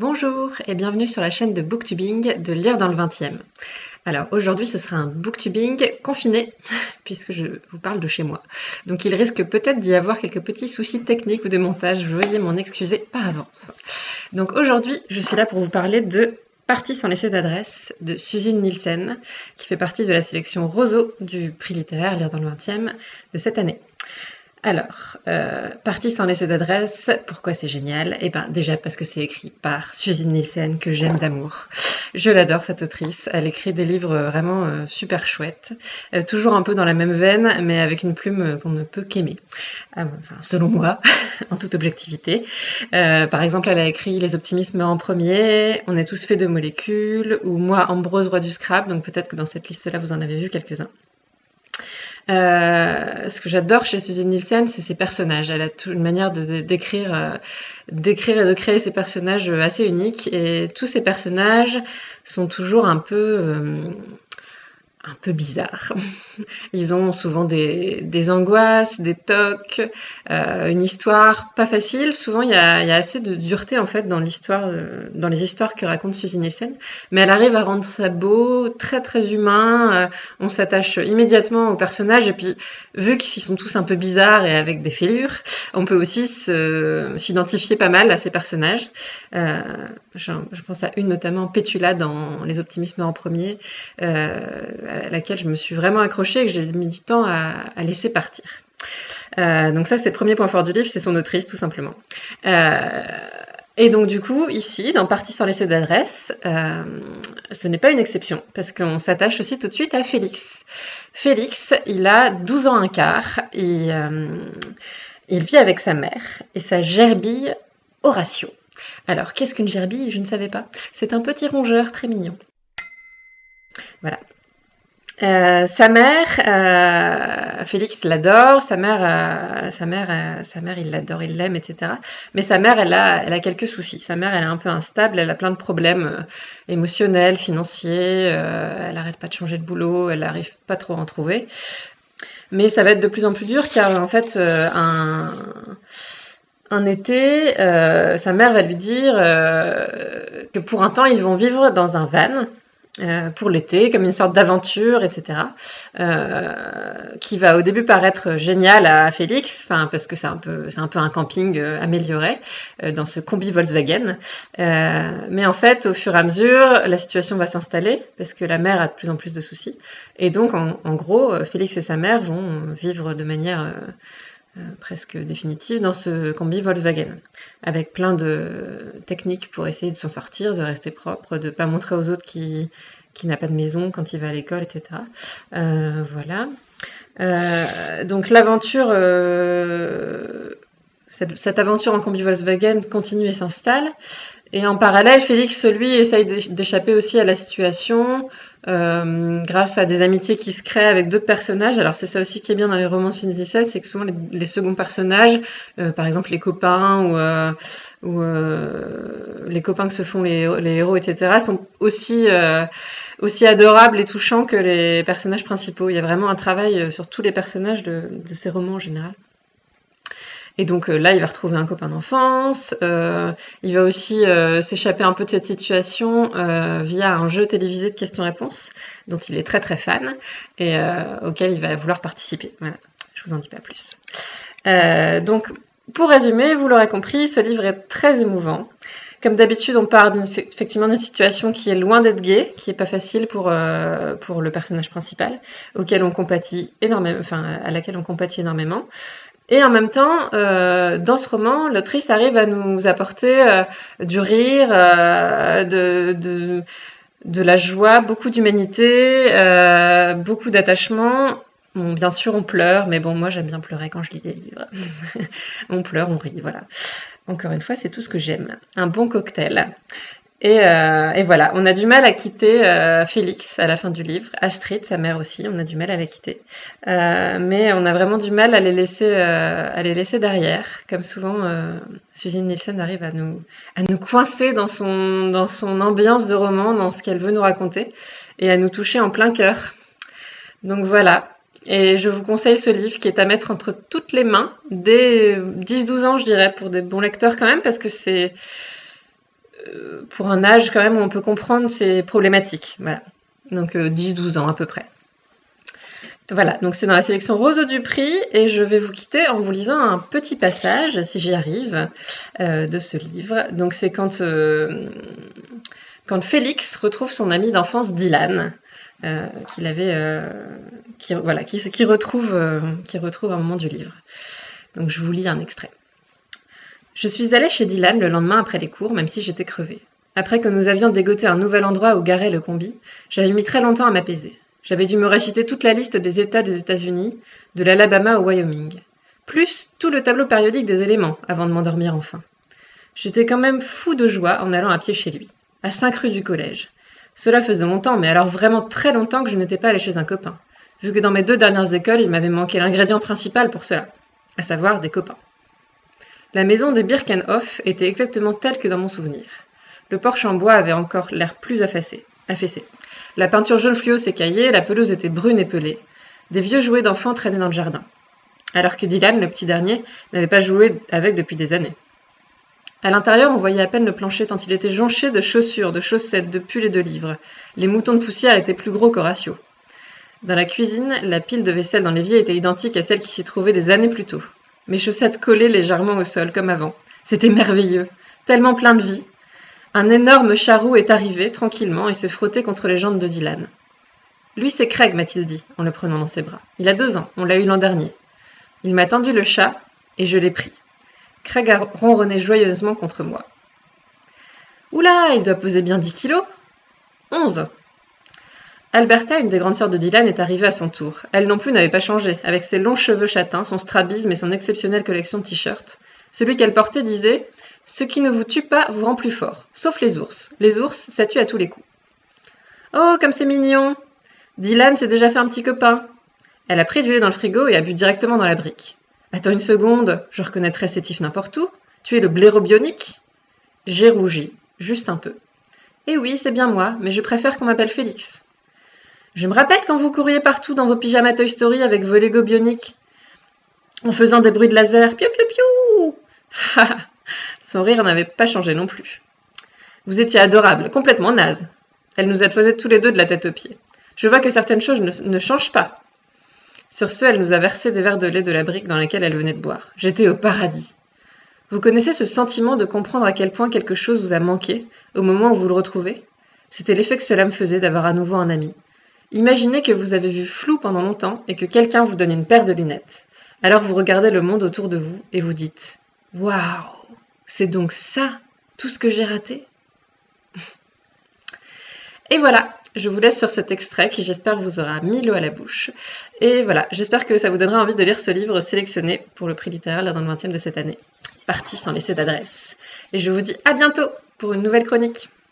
Bonjour et bienvenue sur la chaîne de Booktubing de Lire dans le 20e. Alors aujourd'hui ce sera un Booktubing confiné puisque je vous parle de chez moi. Donc il risque peut-être d'y avoir quelques petits soucis techniques ou de montage, veuillez m'en excuser par avance. Donc aujourd'hui je suis là pour vous parler de Partie sans laisser d'adresse de Suzine Nielsen qui fait partie de la sélection Roseau du prix littéraire Lire dans le 20e de cette année. Alors, euh, partie sans laisser d'adresse, pourquoi c'est génial? Eh bien, déjà parce que c'est écrit par Suzine Nielsen, que j'aime d'amour. Je l'adore, cette autrice. Elle écrit des livres vraiment euh, super chouettes. Euh, toujours un peu dans la même veine, mais avec une plume qu'on ne peut qu'aimer. Ah, enfin, selon moi, en toute objectivité. par exemple, elle a écrit Les optimismes en premier, On est tous faits de molécules, ou Moi, Ambrose, roi du scrap. Donc peut-être que dans cette liste-là, vous en avez vu quelques-uns. Euh, ce que j'adore chez Susan Nielsen, c'est ses personnages. Elle a une manière d'écrire, euh, d'écrire et de créer ses personnages assez uniques. Et tous ces personnages sont toujours un peu euh, un peu bizarre. Ils ont souvent des, angoisses, des tocs, euh, une histoire pas facile. Souvent, il y a, assez de dureté en fait dans l'histoire, euh, dans les histoires que raconte Suzy Nielsen. Mais elle arrive à rendre ça beau, très très humain. Euh, on s'attache immédiatement aux personnages et puis vu qu'ils sont tous un peu bizarres et avec des fêlures, on peut aussi s'identifier pas mal à ces personnages. Je, je, pense à une notamment Pétula dans Les Optimismes en premier. Laquelle je me suis vraiment accrochée et que j'ai mis du temps à, laisser partir. Euh, donc ça, c'est le premier point fort du livre, c'est son autrice, tout simplement. Euh, et donc du coup, ici, dans Partie sans laisser d'adresse, euh, ce n'est pas une exception, parce qu'on s'attache aussi tout de suite à Félix. Félix, il a 12 ans un quart, et, il vit avec sa mère et sa gerbille Horatio. Alors, qu'est-ce qu'une gerbille? Je ne savais pas. C'est un petit rongeur très mignon. Voilà. Euh, sa mère, euh, Félix l'adore, sa mère, euh, sa mère, sa mère, il l'adore, il l'aime, etc. Mais sa mère, elle a, quelques soucis. Sa mère, elle est un peu instable, elle a plein de problèmes émotionnels, financiers. elle n'arrête pas de changer de boulot, elle n'arrive pas trop à en trouver. Mais ça va être de plus en plus dur car en fait, un été, sa mère va lui dire que pour un temps, ils vont vivre dans un van euh, pour l'été, comme une sorte d'aventure, etc. Euh, qui va au début paraître génial à Félix, parce que c'est un peu un peu un camping euh, amélioré dans ce combi Volkswagen. mais en fait, au fur et à mesure, la situation va s'installer parce que la mère a de plus en plus de soucis. Et donc, en, en gros, Félix et sa mère vont vivre de manière euh, presque définitive dans ce combi Volkswagen, avec plein de techniques pour essayer de s'en sortir, de rester propre, de ne pas montrer aux autres qui, qui n'a pas de maison quand il va à l'école, etc. Euh, voilà. Euh, donc l'aventure, cette, cette, aventure en combi Volkswagen continue et s'installe. Et en parallèle, Félix, lui, essaye d'échapper aussi à la situation euh, grâce à des amitiés qui se créent avec d'autres personnages. Alors c'est ça aussi qui est bien dans les romans initiales, c'est que souvent les, seconds personnages, euh, par exemple les copains ou, euh, ou euh, les copains que se font les, les héros, etc., sont aussi euh, aussi adorables et touchants que les personnages principaux. Il y a vraiment un travail sur tous les personnages de, de ces romans en général. Et donc euh, là, il va retrouver un copain d'enfance. Euh, il va aussi euh, s'échapper un peu de cette situation via un jeu télévisé de questions-réponses dont il est très très fan et auquel il va vouloir participer. Voilà, je vous en dis pas plus. donc, pour résumer, vous l'aurez compris, ce livre est très émouvant. Comme d'habitude, on part effectivement d'une situation qui est loin d'être gaie, qui est pas facile pour, pour le personnage principal, auquel on compatit énormément, enfin, à laquelle on compatit énormément. Et en même temps, euh, dans ce roman, l'autrice arrive à nous apporter euh, du rire, euh, de, la joie, beaucoup d'humanité, beaucoup d'attachement. Bon, bien sûr, on pleure, mais bon, moi j'aime bien pleurer quand je lis des livres. on pleure, on rit, voilà. Encore une fois, c'est tout ce que j'aime. Un bon cocktail. Euh, et, voilà, on a du mal à quitter euh, Félix à la fin du livre, Astrid, sa mère aussi, on a du mal à la quitter. Euh, mais on a vraiment du mal à les laisser, à les laisser derrière. Comme souvent, Suzanne Nielsen arrive à nous, à nous coincer dans son, dans son ambiance de roman, dans ce qu'elle veut nous raconter, et à nous toucher en plein cœur. Donc voilà, et je vous conseille ce livre qui est à mettre entre toutes les mains, dès 10-12 ans je dirais, pour des bons lecteurs quand même, parce que c'est pour un âge quand même où on peut comprendre ces problématiques. Voilà. Donc 10-12 ans à peu près. Voilà, donc c'est dans la sélection Roseau du Prix et je vais vous quitter en vous lisant un petit passage, si j'y arrive, de ce livre. Donc c'est quand, quand Félix retrouve son ami d'enfance Dylan. qu'il avait, voilà, qui retrouve, qui retrouve un moment du livre. Donc je vous lis un extrait. Je suis allée chez Dylan le lendemain après les cours, même si j'étais crevée. Après que nous avions dégoté un nouvel endroit où garer le combi, j'avais mis très longtemps à m'apaiser. J'avais dû me réciter toute la liste des États des États-Unis, de l'Alabama au Wyoming, plus tout le tableau périodique des éléments, avant de m'endormir enfin. J'étais quand même fou de joie en allant à pied chez lui, à cinq rues du collège. Cela faisait longtemps, mais alors vraiment très longtemps que je n'étais pas allée chez un copain, vu que dans mes deux dernières écoles, il m'avait manqué l'ingrédient principal pour cela, à savoir des copains. La maison des Birkenhoff était exactement telle que dans mon souvenir. Le porche en bois avait encore l'air plus affaissé. La peinture jaune fluo s'écaillait, la pelouse était brune et pelée. Des vieux jouets d'enfants traînaient dans le jardin. Alors que Dylan, le petit dernier, n'avait pas joué avec depuis des années. À l'intérieur, on voyait à peine le plancher tant il était jonché de chaussures, de chaussettes, de pulls et de livres. Les moutons de poussière étaient plus gros qu'Horatio. Dans la cuisine, la pile de vaisselle dans l'évier était identique à celle qui s'y trouvait des années plus tôt. Mes chaussettes collaient légèrement au sol, comme avant. C'était merveilleux, tellement plein de vie. Un énorme charroux est arrivé, tranquillement, et s'est frotté contre les jambes de Dylan. Lui, c'est Craig, m'a-t-il dit, en le prenant dans ses bras. Il a deux ans, on l'a eu l'an dernier. Il m'a tendu le chat, et je l'ai pris. Craig a ronronné joyeusement contre moi. Oula, il doit peser bien dix kilos Onze Alberta, une des grandes sœurs de Dylan, est arrivée à son tour. Elle non plus n'avait pas changé, avec ses longs cheveux châtains, son strabisme et son exceptionnelle collection de t-shirts. Celui qu'elle portait disait Ce qui ne vous tue pas vous rend plus fort, sauf les ours. Les ours, ça tue à tous les coups. Oh, comme c'est mignon Dylan s'est déjà fait un petit copain. Elle a pris du lait dans le frigo et a bu directement dans la brique. Attends une seconde, je reconnaîtrais ces tifs n'importe où. Tu es le blaireau bionique? J'ai rougi, juste un peu. Eh oui, c'est bien moi, mais je préfère qu'on m'appelle Félix. Je me rappelle quand vous couriez partout dans vos pyjamas Toy Story avec vos Lego bioniques, en faisant des bruits de laser. Piou piou piou Son rire n'avait pas changé non plus. Vous étiez adorable, complètement naze. Elle nous a posé tous les deux de la tête aux pieds. Je vois que certaines choses ne, ne changent pas. Sur ce, elle nous a versé des verres de lait de la brique dans laquelle elle venait de boire. J'étais au paradis. Vous connaissez ce sentiment de comprendre à quel point quelque chose vous a manqué au moment où vous le retrouvez? C'était l'effet que cela me faisait d'avoir à nouveau un ami, Imaginez que vous avez vu flou pendant longtemps et que quelqu'un vous donne une paire de lunettes. Alors vous regardez le monde autour de vous et vous dites Waouh, c'est donc ça tout ce que j'ai raté? Et voilà, je vous laisse sur cet extrait qui j'espère vous aura mis l'eau à la bouche. Et voilà, j'espère que ça vous donnera envie de lire ce livre sélectionné pour le prix littéraire là dans le 20e de cette année. Parti sans laisser d'adresse. Et je vous dis à bientôt pour une nouvelle chronique.